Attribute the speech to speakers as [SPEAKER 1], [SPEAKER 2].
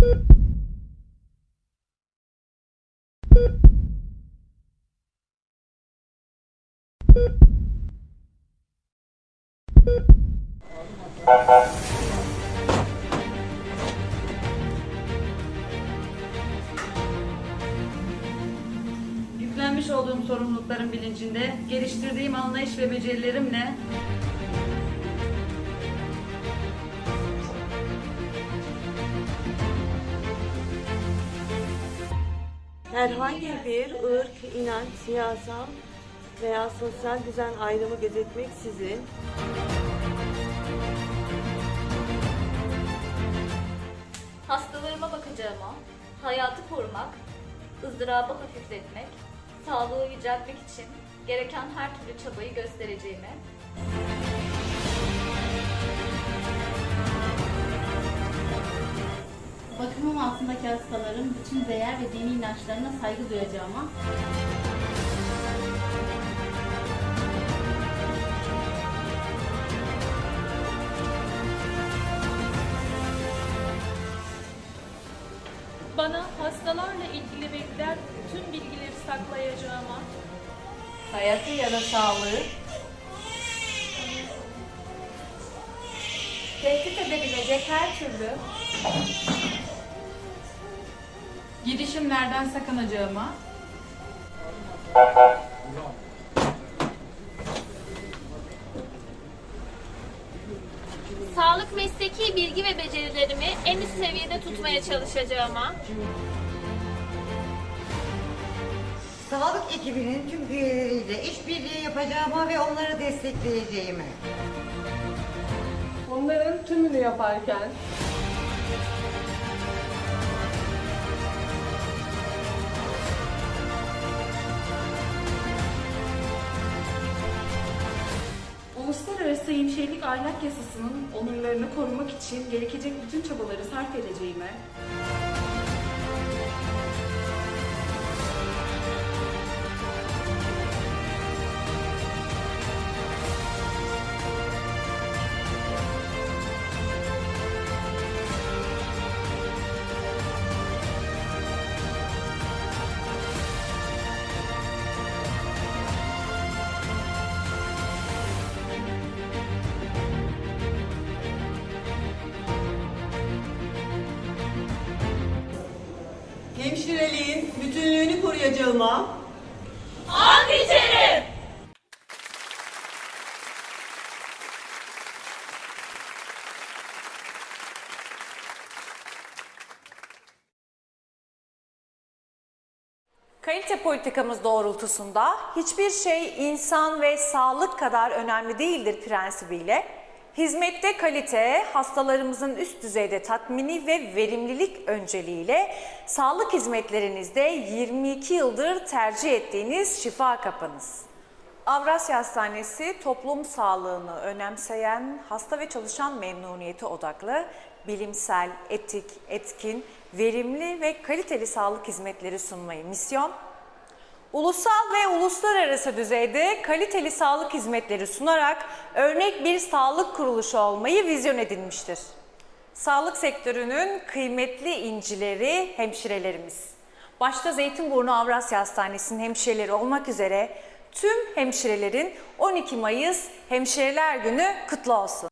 [SPEAKER 1] Yüklenmiş olduğum sorumlulukların bilincinde geliştirdiğim anlayış ve becerilerimle
[SPEAKER 2] Herhangi bir ırk, inanç, siyasal veya sosyal düzen ayrımı gözetmeksizin
[SPEAKER 3] Hastalarıma bakacağıma, hayatı korumak, ızdırabı hafifletmek, sağlığı yüceltmek için gereken her türlü çabayı göstereceğime,
[SPEAKER 4] Bakımım altındaki hastaların bütün değer ve dini inançlarına saygı duyacağıma,
[SPEAKER 5] Bana hastalarla ilgili verilen tüm bilgileri saklayacağıma,
[SPEAKER 1] hayatı ya da sağlığı.
[SPEAKER 3] Tehdit edebilecek her türlü
[SPEAKER 1] girişimlerden sakınacağıma
[SPEAKER 5] sağlık mesleki bilgi ve becerilerimi en üst seviyede tutmaya çalışacağıma,
[SPEAKER 6] Sağlık ekibinin tüm üyeleriyle işbirliği yapacağıma ve onları destekleyeceğime.
[SPEAKER 7] Onların tümünü yaparken
[SPEAKER 8] Uluslararası Hemşirelik Ahlak Yasası'nın onurlarını korumak için gerekecek bütün çabaları sarf edeceğime,
[SPEAKER 2] hemşireliğin bütünlüğünü koruyacağıma
[SPEAKER 5] an içerim.
[SPEAKER 9] Kalite politikamız doğrultusunda hiçbir şey insan ve sağlık kadar önemli değildir prensibiyle hizmette kalite, hastalarımızın üst düzeyde tatmini ve verimlilik önceliğiyle sağlık hizmetlerinizde 22 yıldır tercih ettiğiniz şifa kapınız. Avrasya Hastanesi toplum sağlığını önemseyen, hasta ve çalışan memnuniyeti odaklı, bilimsel, etik, etkin, verimli ve kaliteli sağlık hizmetleri sunmayı misyon, Ulusal ve uluslararası düzeyde kaliteli sağlık hizmetleri sunarak örnek bir sağlık kuruluşu olmayı vizyon edinmiştir. Sağlık sektörünün kıymetli incileri hemşirelerimiz. Başta Zeytinburnu Avrasya Hastanesi'nin hemşireleri olmak üzere tüm hemşirelerin 12 Mayıs Hemşireler Günü kutlu olsun.